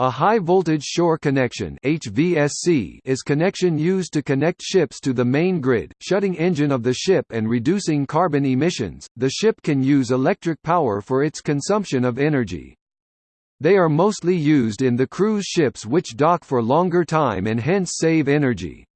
A high-voltage shore connection HVSC is connection used to connect ships to the main grid, shutting engine of the ship and reducing carbon emissions. The ship can use electric power for its consumption of energy. They are mostly used in the cruise ships which dock for longer time and hence save energy.